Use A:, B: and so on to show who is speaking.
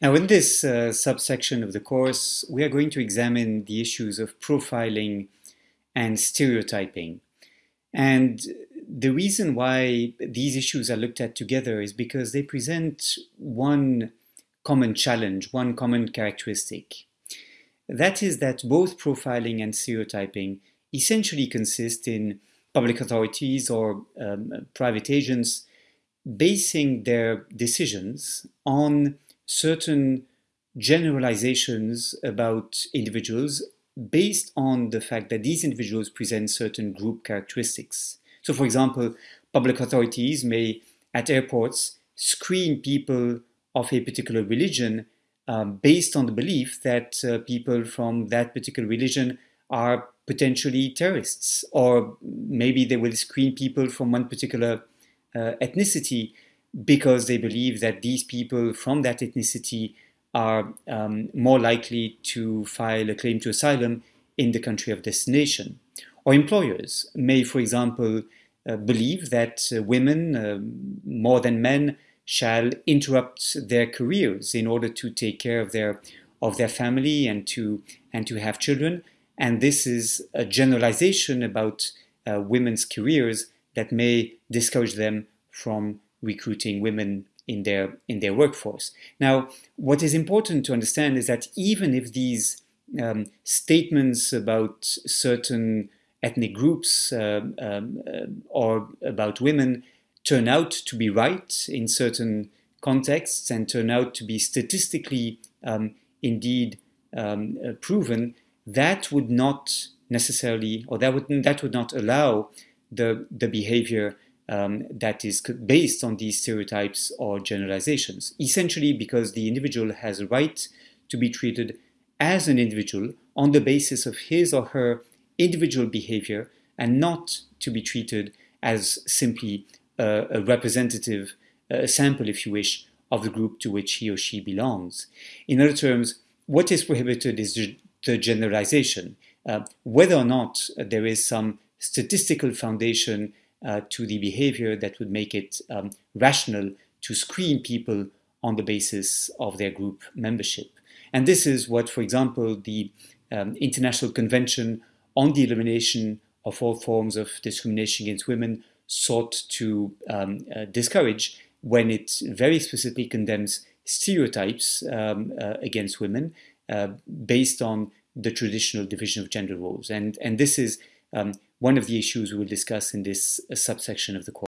A: Now in this uh, subsection of the course, we are going to examine the issues of profiling and stereotyping. And the reason why these issues are looked at together is because they present one common challenge, one common characteristic. That is that both profiling and stereotyping essentially consist in public authorities or um, private agents basing their decisions on certain generalizations about individuals based on the fact that these individuals present certain group characteristics. So for example, public authorities may, at airports, screen people of a particular religion um, based on the belief that uh, people from that particular religion are potentially terrorists, or maybe they will screen people from one particular uh, ethnicity because they believe that these people from that ethnicity are um, more likely to file a claim to asylum in the country of destination. Or employers may, for example, uh, believe that uh, women, uh, more than men, shall interrupt their careers in order to take care of their of their family and to and to have children. And this is a generalization about uh, women's careers that may discourage them from recruiting women in their in their workforce. Now, what is important to understand is that even if these um, statements about certain ethnic groups uh, um, uh, or about women turn out to be right in certain contexts and turn out to be statistically um, indeed um, uh, proven, that would not necessarily, or that would that would not allow the the behavior um, that is based on these stereotypes or generalizations, essentially because the individual has a right to be treated as an individual on the basis of his or her individual behavior and not to be treated as simply a, representative, a sample, if you wish, of the group to which he or she belongs. In other terms, what is prohibited is the generalization. Uh, whether or not there is some statistical foundation uh, to the behavior that would make it um, rational to screen people on the basis of their group membership. And this is what, for example, the um, International Convention on the Elimination of All Forms of Discrimination Against Women sought to um, uh, discourage when it very specifically condemns stereotypes um, uh, against women uh, based on the traditional division of gender roles. And, and this is um, one of the issues we will discuss in this uh, subsection of the course.